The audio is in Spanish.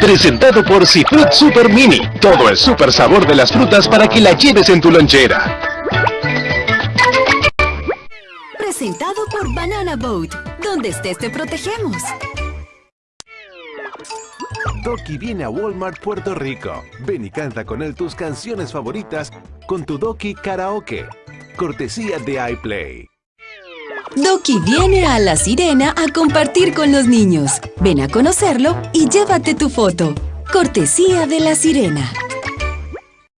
Presentado por Cifrut Super Mini. Todo el super sabor de las frutas para que la lleves en tu lonchera. Presentado por Banana Boat. Donde estés te protegemos. Doki viene a Walmart Puerto Rico. Ven y canta con él tus canciones favoritas con tu Doki Karaoke. Cortesía de iPlay. Doki viene a La Sirena a compartir con los niños. Ven a conocerlo y llévate tu foto. Cortesía de La Sirena.